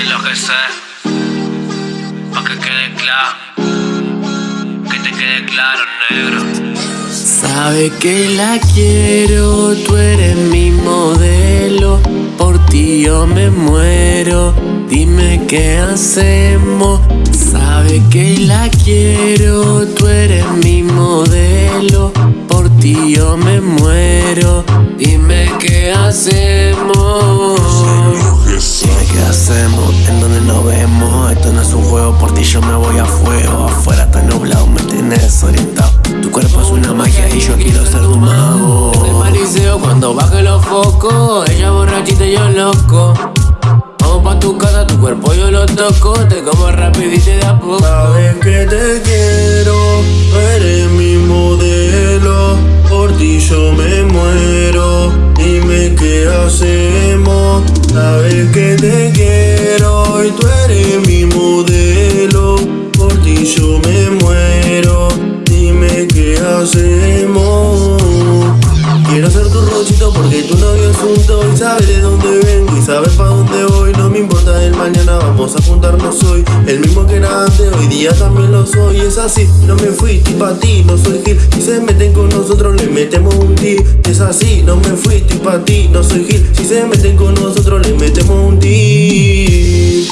Díselo que sé, pa' que quede claro, que te quede claro, negro. Sabe que la quiero, tú eres mi modelo, por ti yo me muero, dime qué hacemos. Sabe que la quiero, tú eres mi modelo, por ti yo me muero, dime qué hacemos. Ti yo me voy a fuego, afuera está nublado, me tienes desorientado. Tu cuerpo es una magia y yo quiero ser tu mago. El mariseo cuando baje los focos, ella borrachita y yo loco. Vamos pa' tu casa, tu cuerpo yo lo toco, te como rapidito y de a poco. Sabes que te quiero, eres mi modelo, por ti yo me muero, dime qué hacemos. Sabes que te quiero Quiero ser tu rosito porque tu novio es un y sabe de dónde vengo y sabe pa' dónde voy. No me importa el mañana, vamos a juntarnos hoy. El mismo que era antes, hoy día también lo soy. Es así, no me fui, ti pa' ti, no soy Gil. Si se meten con nosotros, le metemos un ti. Es así, no me fui, ti pa' ti, no soy Gil. Si se meten con nosotros, le metemos un ti.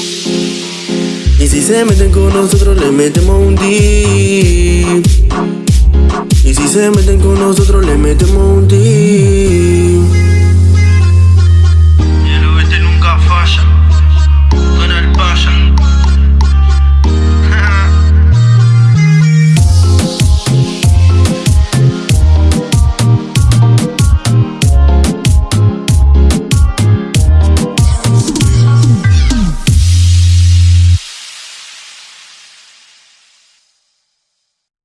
Y si se meten con nosotros, le metemos un dip. Si se meten con nosotros, le metemos un dip.